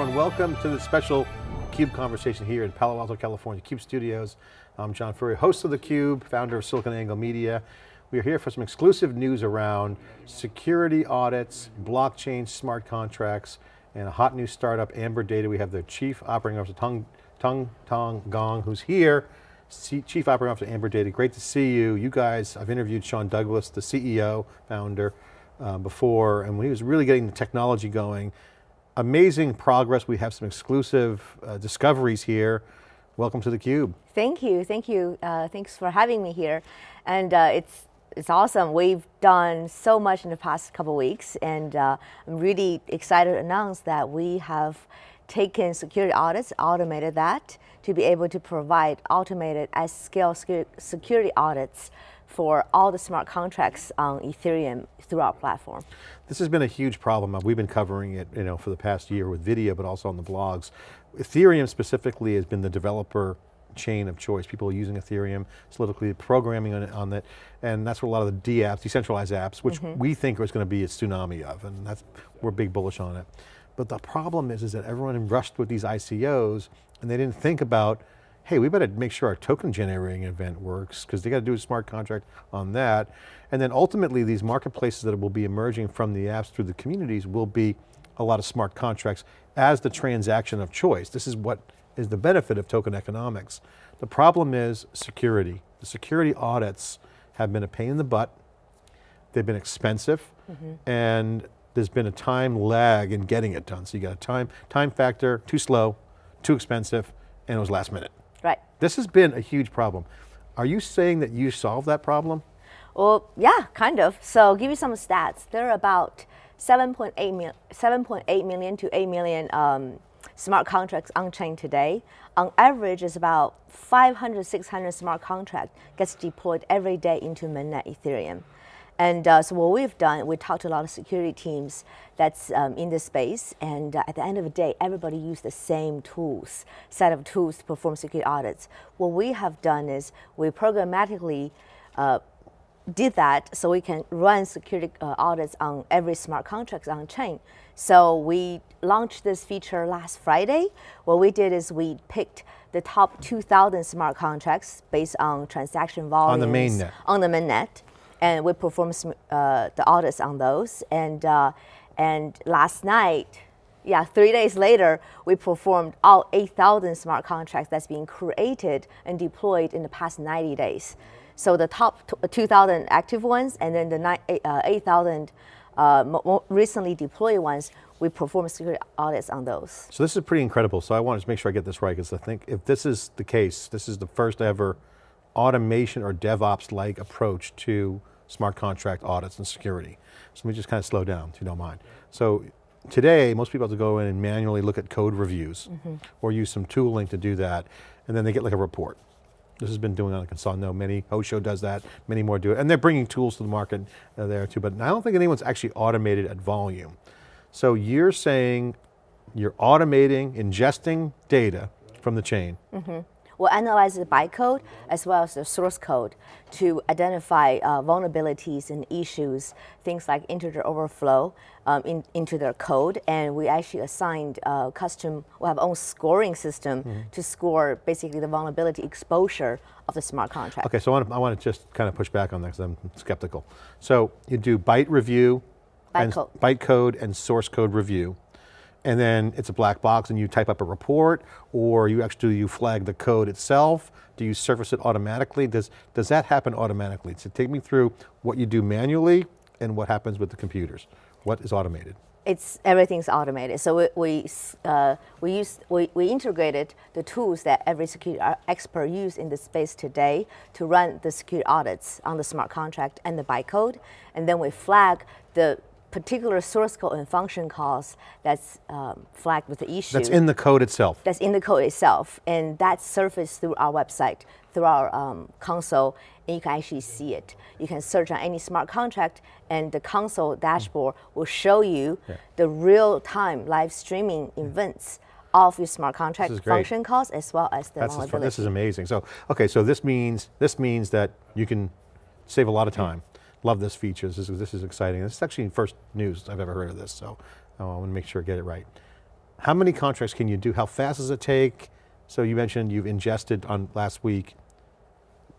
everyone. Welcome to the special CUBE conversation here in Palo Alto, California, CUBE Studios. I'm John Furrier, host of theCUBE, founder of SiliconANGLE Media. We are here for some exclusive news around security audits, blockchain smart contracts, and a hot new startup, Amber Data. We have the Chief Operating Officer, Tong, Tung Tong Gong, who's here. Chief Operating Officer, Amber Data, great to see you. You guys, I've interviewed Shawn Douglas, the CEO, founder, uh, before, and when he was really getting the technology going, amazing progress. We have some exclusive uh, discoveries here. Welcome to theCUBE. Thank you, thank you. Uh, thanks for having me here. And uh, it's, it's awesome. We've done so much in the past couple weeks and uh, I'm really excited to announce that we have taken security audits, automated that, to be able to provide automated at scale security audits for all the smart contracts on Ethereum through our platform. This has been a huge problem. We've been covering it you know, for the past year with video, but also on the blogs. Ethereum specifically has been the developer chain of choice. People are using Ethereum, solidically programming on it, on it, and that's what a lot of the D apps, decentralized apps, which mm -hmm. we think is going to be a tsunami of, and that's, we're big bullish on it. But the problem is, is that everyone rushed with these ICOs, and they didn't think about hey, we better make sure our token generating event works because they got to do a smart contract on that. And then ultimately these marketplaces that will be emerging from the apps through the communities will be a lot of smart contracts as the transaction of choice. This is what is the benefit of token economics. The problem is security. The security audits have been a pain in the butt. They've been expensive mm -hmm. and there's been a time lag in getting it done. So you got a time, time factor, too slow, too expensive, and it was last minute. Right. This has been a huge problem. Are you saying that you solved that problem? Well, yeah, kind of. So give you some stats. There are about 7.8 mil, 7.8 million to 8 million um, smart contracts on chain today. On average, it's about 500, 600 smart contract gets deployed every day into mainnet Ethereum. And uh, so what we've done, we talked to a lot of security teams that's um, in this space, and uh, at the end of the day, everybody use the same tools, set of tools to perform security audits. What we have done is we programmatically uh, did that so we can run security uh, audits on every smart contract on chain. So we launched this feature last Friday. What we did is we picked the top 2,000 smart contracts based on transaction volumes. On the mainnet. On the mainnet and we performed uh, the audits on those. And, uh, and last night, yeah, three days later, we performed all 8,000 smart contracts that's being created and deployed in the past 90 days. So the top 2,000 active ones and then the uh, 8,000 uh, recently deployed ones, we perform security audits on those. So this is pretty incredible. So I wanted to make sure I get this right because I think if this is the case, this is the first ever automation or DevOps-like approach to smart contract audits and security. So let me just kind of slow down, if you don't mind. So today, most people have to go in and manually look at code reviews mm -hmm. or use some tooling to do that, and then they get like a report. This has been doing on console. No, many, Osho does that, many more do it. And they're bringing tools to the market uh, there too, but I don't think anyone's actually automated at volume. So you're saying you're automating, ingesting data from the chain. Mm -hmm. We'll analyze the bytecode as well as the source code to identify uh, vulnerabilities and issues, things like integer overflow um, in, into their code. And we actually assigned uh, custom, we have our own scoring system mm -hmm. to score basically the vulnerability exposure of the smart contract. Okay, so I want to, I want to just kind of push back on that because I'm skeptical. So you do byte review, byte and code. byte code and source code review and then it's a black box and you type up a report or you actually you flag the code itself? Do you surface it automatically? Does, does that happen automatically? So take me through what you do manually and what happens with the computers. What is automated? It's everything's automated. So we we, uh, we use we, we integrated the tools that every security expert use in the space today to run the security audits on the smart contract and the bytecode, and then we flag the particular source code and function calls that's um, flagged with the issue. That's in the code itself. That's in the code itself. And that's surfaced through our website, through our um, console, and you can actually see it. You can search on any smart contract and the console dashboard mm. will show you yeah. the real-time live streaming events of your smart contract function calls as well as the That's This is amazing. So, okay, so this means, this means that you can save a lot of time. Love this feature, this is, this is exciting. This is actually first news I've ever heard of this, so oh, I want to make sure I get it right. How many contracts can you do? How fast does it take? So you mentioned you've ingested on last week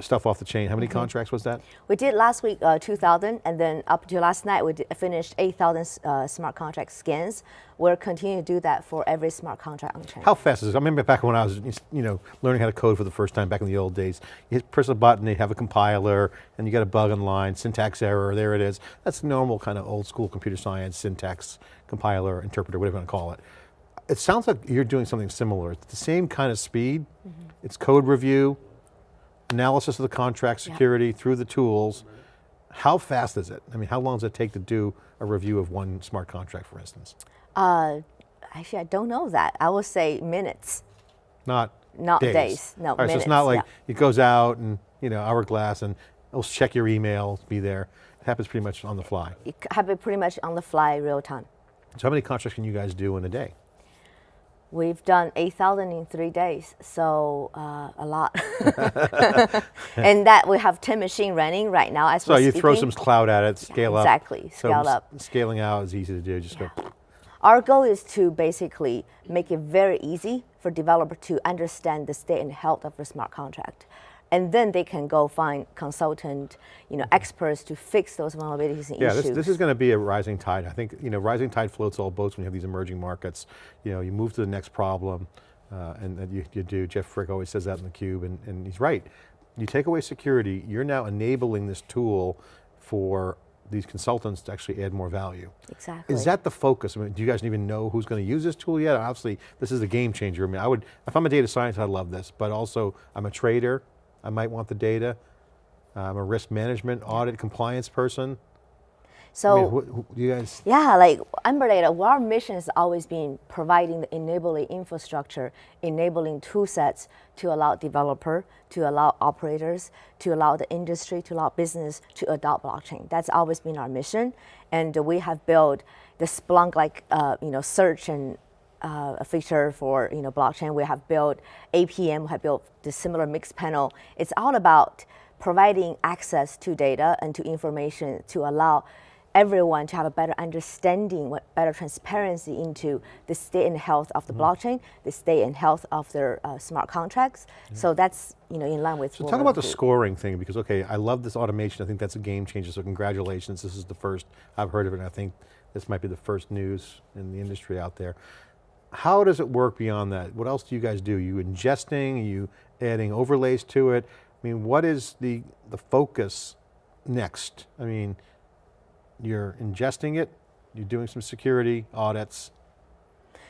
stuff off the chain. How many contracts was that? We did last week uh, 2,000, and then up to last night we did, finished 8,000 uh, smart contract scans. We're continuing to do that for every smart contract on chain. How fast is it? I remember back when I was, you know, learning how to code for the first time back in the old days. You hit, press a button, they have a compiler, and you got a bug in line, syntax error, there it is. That's normal kind of old school computer science, syntax, compiler, interpreter, whatever you want to call it. It sounds like you're doing something similar. It's the same kind of speed. Mm -hmm. It's code review, analysis of the contract security yeah. through the tools. How fast is it? I mean, how long does it take to do a review of one smart contract, for instance? Uh, actually, I don't know that. I would say minutes. Not Not days. days. No, All right, minutes, so it's not like yeah. it goes out and, you know, hourglass and it'll check your email, be there. It happens pretty much on the fly. It happens pretty much on the fly, real time. So how many contracts can you guys do in a day? We've done 8,000 in three days, so uh, a lot. and that we have 10 machine running right now as So you speaking. throw some cloud at it, scale yeah, up. Exactly, scale so up. Scaling out is easy to do, just yeah. go. Our goal is to basically make it very easy for developer to understand the state and health of the smart contract and then they can go find consultant, you know, experts to fix those vulnerabilities and yeah, issues. Yeah, this, this, is going to be a rising tide. I think, you know, rising tide floats all boats when you have these emerging markets. You know, you move to the next problem, uh, and, and you, you, do. Jeff Frick always says that in theCUBE, and, and he's right. You take away security, you're now enabling this tool for these consultants to actually add more value. Exactly. Is that the focus? I mean, do you guys even know who's going to use this tool yet? Obviously, this is a game changer. I mean, I would, if I'm a data scientist, I love this, but also I'm a trader, I might want the data. I'm a risk management audit compliance person. So, I mean, who, who, you guys? Yeah, like Amber Data, our mission has always been providing the enabling infrastructure, enabling tool sets to allow developer, to allow operators, to allow the industry, to allow business to adopt blockchain. That's always been our mission. And we have built the Splunk like, uh, you know, search and uh, a feature for you know blockchain. We have built APM, we have built the similar Mixpanel. It's all about providing access to data and to information to allow everyone to have a better understanding, what better transparency into the state and health of the mm -hmm. blockchain, the state and health of their uh, smart contracts. Yeah. So that's you know in line with. So talk about the scoring thing because okay, I love this automation. I think that's a game changer. So congratulations, this is the first I've heard of it. and I think this might be the first news in the industry out there. How does it work beyond that? What else do you guys do? Are you ingesting, Are you adding overlays to it? I mean, what is the, the focus next? I mean, you're ingesting it, you're doing some security audits.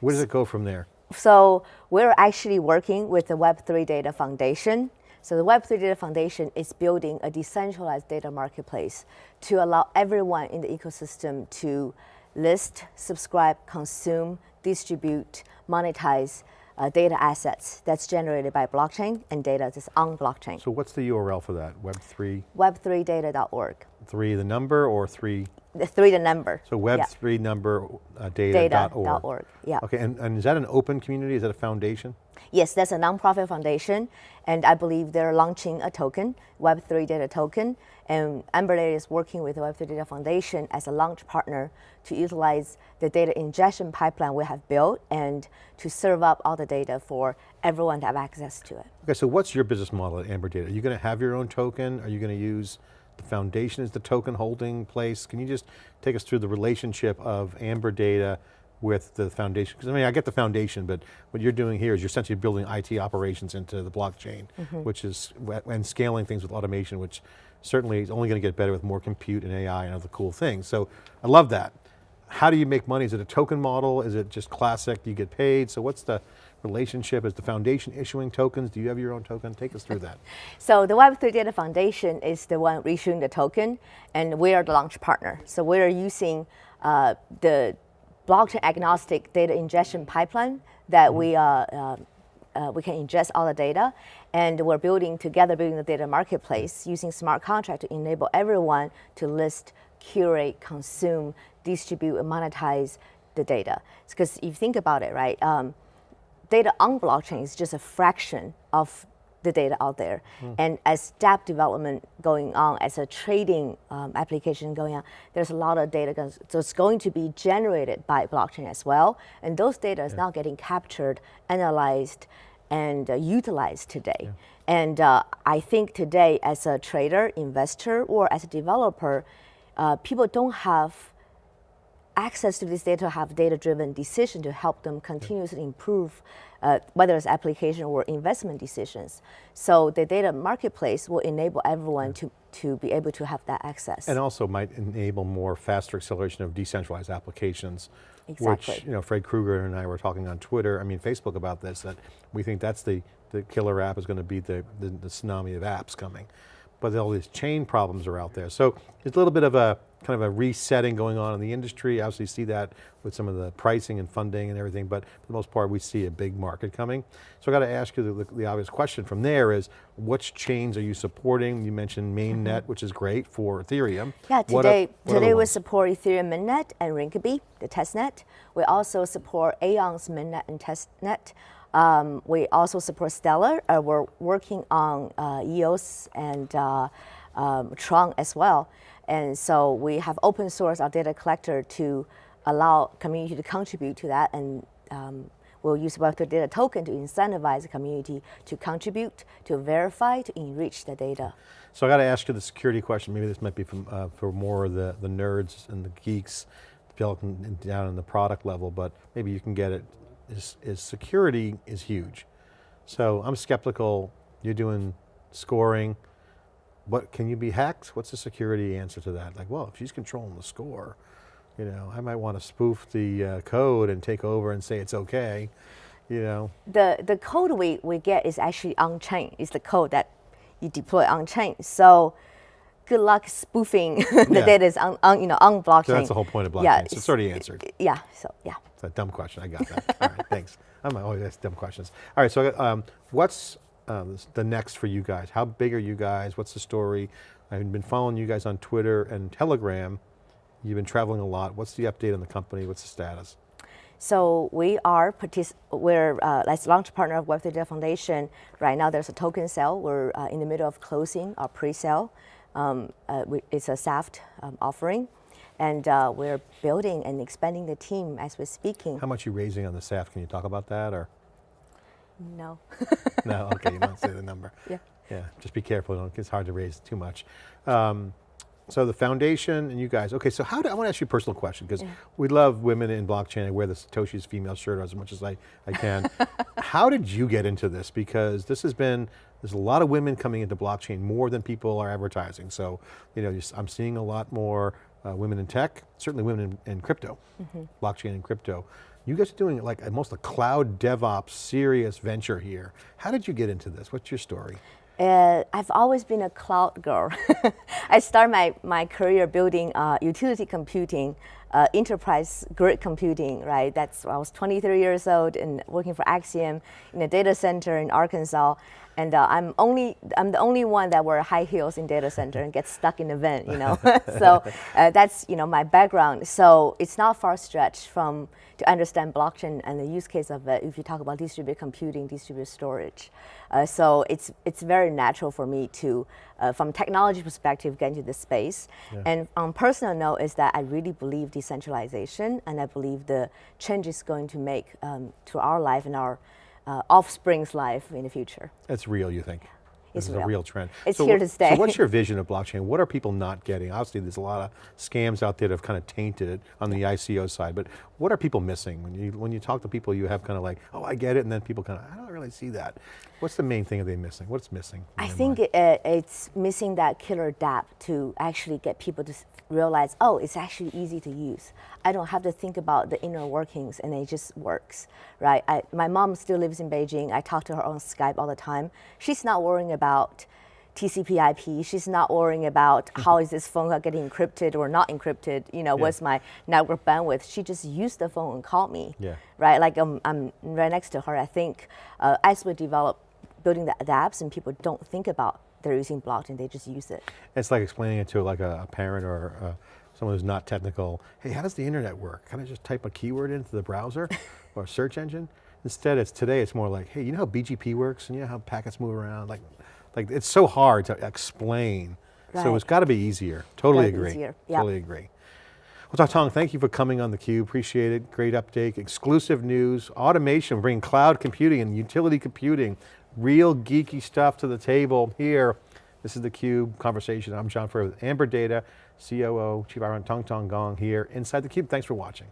Where does it go from there? So we're actually working with the Web3 Data Foundation. So the Web3 Data Foundation is building a decentralized data marketplace to allow everyone in the ecosystem to list, subscribe, consume, distribute, monetize uh, data assets that's generated by blockchain and data that's on blockchain. So what's the URL for that, Web3? Web3data.org. Three the number or three? The three the number. So Web3 yeah. number uh, data.org. Data.org, yeah. Okay, and, and is that an open community? Is that a foundation? Yes, that's a nonprofit foundation, and I believe they're launching a token, Web3 Data Token, and Amber Data is working with the Web3 Data Foundation as a launch partner to utilize the data ingestion pipeline we have built and to serve up all the data for everyone to have access to it. Okay, so what's your business model at Amber Data? Are you going to have your own token? Are you going to use the foundation as the token holding place? Can you just take us through the relationship of Amber Data with the foundation? Because I mean, I get the foundation, but what you're doing here is you're essentially building IT operations into the blockchain, mm -hmm. which is, and scaling things with automation, which certainly is only going to get better with more compute and AI and other cool things. So I love that. How do you make money? Is it a token model? Is it just classic, do you get paid? So what's the relationship? Is the foundation issuing tokens? Do you have your own token? Take us through that. so the Web3 Data Foundation is the one issuing the token and we are the launch partner. So we're using uh, the blockchain agnostic data ingestion pipeline that we, uh, uh, uh, we can ingest all the data and we're building together, building the data marketplace using smart contract to enable everyone to list, curate, consume, distribute, and monetize the data. Because if you think about it, right, um, data on blockchain is just a fraction of the data out there. And as dApp development going on, as a trading um, application going on, there's a lot of data goes- that's going to be generated by blockchain as well. And those data is now getting captured, analyzed, and uh, utilized today. And uh, I think today, as a trader, investor, or as a developer, uh, people don't have access to this data have data-driven decision to help them continuously improve uh, whether it's application or investment decisions. So the data marketplace will enable everyone to, to be able to have that access. And also might enable more faster acceleration of decentralized applications. Exactly. Which, you know, Fred Krueger and I were talking on Twitter, I mean Facebook about this, that we think that's the, the killer app is going to be the, the, the tsunami of apps coming. But all these chain problems are out there. So it's a little bit of a, kind of a resetting going on in the industry. Obviously see that with some of the pricing and funding and everything, but for the most part we see a big market coming. So I got to ask you the, the obvious question from there is, which chains are you supporting? You mentioned mainnet, which is great for Ethereum. Yeah, today, today we support Ethereum mainnet and Rinkeby, the testnet. We also support Aion's mainnet and testnet. Um, we also support Stellar. Uh, we're working on uh, EOS and uh, um, Tron as well. And so we have open source our data collector to allow community to contribute to that and um, we'll use Web3 data token to incentivize the community to contribute, to verify, to enrich the data. So I got to ask you the security question. Maybe this might be from, uh, for more of the, the nerds and the geeks down in the product level, but maybe you can get it. Is, is security is huge. So I'm skeptical. You're doing scoring. What can you be hacked? What's the security answer to that? Like, well, if she's controlling the score, you know, I might want to spoof the uh, code and take over and say it's okay. You know, the the code we, we get is actually on chain. It's the code that you deploy on chain. So good luck spoofing the Yeah. data is on, on you know on blockchain. so that's the whole point of blockchain. Yeah, so it's it's- already answered. Yeah. So yeah. It's a dumb question, I got that. All right, thanks. I'm always ask dumb questions. All right, so um, what's um, the next for you guys? How big are you guys? What's the story? I've been following you guys on Twitter and Telegram. You've been traveling a lot. What's the update on the company? What's the status? So we are we're uh, as launch partner of Web3 Data Foundation. Right now, there's a token sale. We're uh, in the middle of closing our pre-sale. Um, uh, it's a SAFT um, offering, and uh, we're building and expanding the team as we're speaking. How much are you raising on the SAFT? Can you talk about that or? No. No, okay, you don't say the number. Yeah. Yeah, just be careful, don't- it's hard to raise too much. Um, so the foundation and you guys, okay, so how do, I want to ask you a personal question, because we love women in blockchain, I wear the Satoshi's female shirt as much as I, I can. how did you get into this? Because this has been, there's a lot of women coming into blockchain more than people are advertising. So, you know, I'm seeing a lot more uh, women in tech, certainly women in, in crypto, blockchain and crypto. You guys are doing like almost a cloud DevOps serious venture here. How did you get into this? What's your story? Uh, I've always been a cloud girl. I started my, my career building uh, utility computing, uh, enterprise grid computing, right? That's I was 23 years old and working for Acxiom in a data center in Arkansas. And uh, I'm only I'm the only one that wear high heels in data center and get stuck in a vent, you know. so uh, that's you know my background. So it's not far stretched from to understand blockchain and the use case of it. If you talk about distributed computing, distributed storage, uh, so it's it's very natural for me to, uh, from technology perspective, get into this space. And on personal note, is that I really believe decentralization, and I believe the change is going to make um, to our life and our uh, offspring's life in the future. It's real, you think? This is a real. real trend. It's So here to stay. So what's your vision of blockchain? What are people not getting? Obviously there's a lot of scams out there that have kind of tainted it on the ICO side, but what are people missing? When you, when you talk to people, you have kind of like, oh, I get it, and then people kind of, I don't really see that. What's the main thing are they missing? What's missing? I think it, uh, it's missing that killer dApp to actually get people to realize, oh, it's actually easy to use. I don't have to think about the inner workings, and it just works, right? I, my mom still lives in Beijing. I talk to her on Skype all the time. She's not worrying about TCP/IP. She's not worrying about how is this phone getting encrypted or not encrypted. You know, what's my network bandwidth? She just used the phone and called me Yeah. right? Like um, I'm right next to her. I think uh, as we develop building the, the apps and people don't think about they're using blockchain, they just use it. It's like explaining it to like a, a parent or uh, someone who's not technical. Hey, how does the internet work? Can I just type a keyword into the browser or search engine? Instead, it's today, it's more like, hey, you know how BGP works and you know how packets move around? Like, like it's so hard to explain. So it's got to be easier. Totally agree. easier, yep. Totally agree. Well. Tong, thank you for coming on theCUBE, appreciate it. Great update, exclusive news, automation, bringing cloud computing and utility computing, real geeky stuff to the table here. This is theCUBE conversation. I'm John Furrier with Amber Data, COO, Chief Iron Tong Tong Gong here inside theCUBE. Thanks for watching.